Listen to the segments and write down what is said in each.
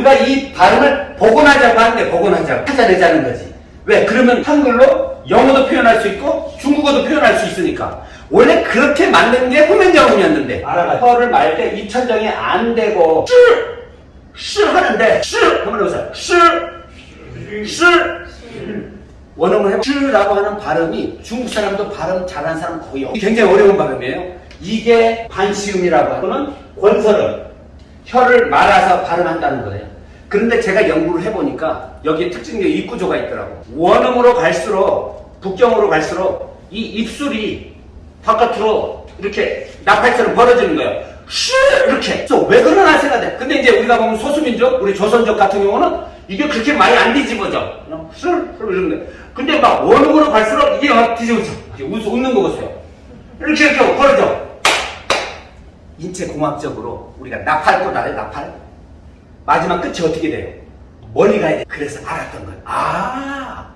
우리가 이 발음을 복원하자고 하는데 복원하자고 찾아내자는 거지. 왜? 그러면 한글로 영어도 표현할 수 있고 중국어도 표현할 수 있으니까. 원래 그렇게 만든 게 후면정음이었는데 알아가 혀를 말 때 입천정이 안 되고 쉬! 쉬 하는데 쉬! 한번 해보세요. 쉬! 쉬! 원어문 해보 쉬라고 하는 발음이 중국 사람도 발음 잘하는 사람 거의 없어요. 굉장히 어려운 발음이에요. 이게 반시음이라고 하는 권설음. 혀를 말아서 발음한다는 거예요. 그런데 제가 연구를 해보니까 여기에 특징적인 입구조가 있더라고. 원음으로 갈수록, 북경으로 갈수록 이 입술이 바깥으로 이렇게 나팔처럼 벌어지는 거예요. 슈 이렇게. 왜 그러나 생각해. 근데 이제 우리가 보면 소수민족, 우리 조선족 같은 경우는 이게 그렇게 많이 안 뒤집어져. 슈 이러는데. 근데 막 원음으로 갈수록 이게 막 뒤집어져. 웃는 거 보세요. 이렇게 이렇게 벌어져. 인체 공학적으로 우리가 나팔꽃 알아요? 나팔? 마지막 끝이 어떻게 돼요? 멀리 가야 돼. 그래서 알았던 거예요. 아,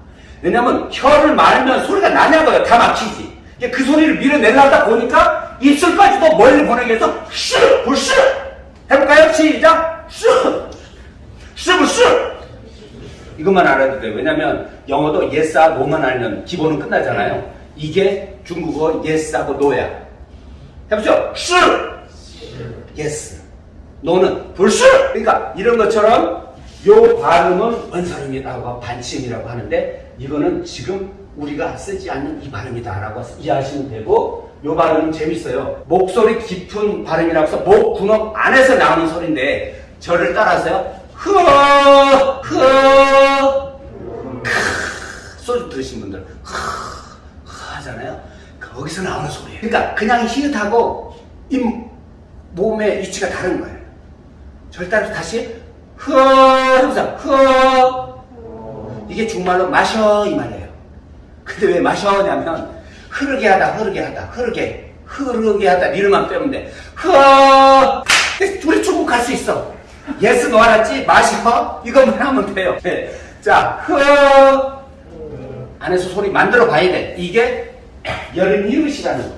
왜냐면 혀를 말면 소리가 나냐고요. 다 막히지. 그 소리를 밀어내려다 보니까 입술까지도 멀리 보내게 해서 슈, 불슈. 해볼까요? 시작. 슈, 슈, 슈. 이것만 알아도 돼요. 왜냐면 영어도 yes하고 no만 알면 기본은 끝나잖아요. 이게 중국어 yes하고 no야. 해보죠. 슈, yes. 너는 불수! 그러니까 이런 것처럼 요 발음은 원설음이라고 반침이라고 하는데 이거는 지금 우리가 쓰지 않는 이 발음이다 라고 이해하시면 되고 요 발음은 재밌어요. 목소리 깊은 발음이라고 해서 목 군업 안에서 나오는 소리인데 저를 따라서요. 흐어 흐어 크 소리 들으신 분들 흐 하잖아요. 거기서 나오는 소리예요. 그러니까 그냥 히읗하고 입 몸의 위치가 다른 거예요. 따라서 다시 흐어 해보자 흐어 이게 중말로 마셔 이 말이에요. 근데 왜 마셔냐면 흐르게 하다 흐르게 하다 흐르게 흐르게 하다 니를만 빼면 돼. 흐어 중국 갈수 있어. 예스 너 알았지? 마셔 이것만 하면 돼요. 네. 자 흐어 안에서 소리 만들어 봐야 돼. 이게 여름 이웃이라는 거.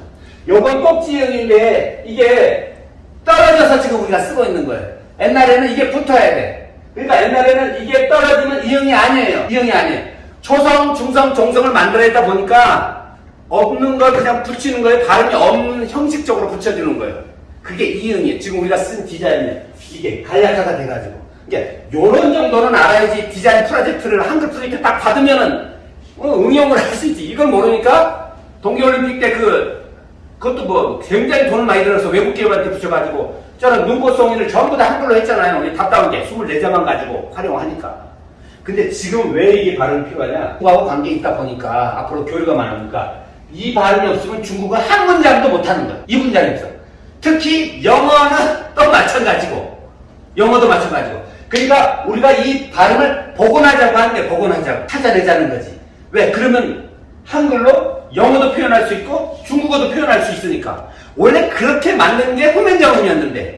요건 꼭지형인데 이게 떨어져서 지금 우리가 쓰고 있는 거예요. 옛날에는 이게 붙어야 돼. 그러니까 옛날에는 이게 떨어지면 이형이 아니에요. 이형이 아니에요. 초성, 중성, 종성을 만들어야다 보니까 없는 걸 그냥 붙이는 거예요. 발음이 없는 형식적으로 붙여주는 거예요. 그게 이형이에요. 지금 우리가 쓴 디자인이 이게 간략화가 돼가지고. 이게 요런 정도는 알아야지 디자인 프로젝트를 한글 프로젝트 딱 받으면은 어, 응용을 할 수 있지. 이걸 모르니까 동계올림픽 때그 그것도 뭐 굉장히 돈을 많이 들어서 외국 기업한테 붙여가지고 저는 눈꽃송이를 전부 다 한글로 했잖아요. 이게 답답한 게 24자만 가지고 활용하니까. 근데 지금 왜 이게 발음이 필요하냐? 중국하고 관계 있다 보니까 앞으로 교류가 많으니까 이 발음이 없으면 중국은 한 문장도 못하는 거야. 이 없어. 특히 영어는 또 마찬가지고 영어도 마찬가지고. 그러니까 우리가 이 발음을 복원하자고 하는데 복원하자고 찾아내자는 거지. 왜? 그러면 한글로 영어도 표현할 수 있고 중국어도 표현할 수 있으니까. 원래 그렇게 만든 게 후면정음이었는데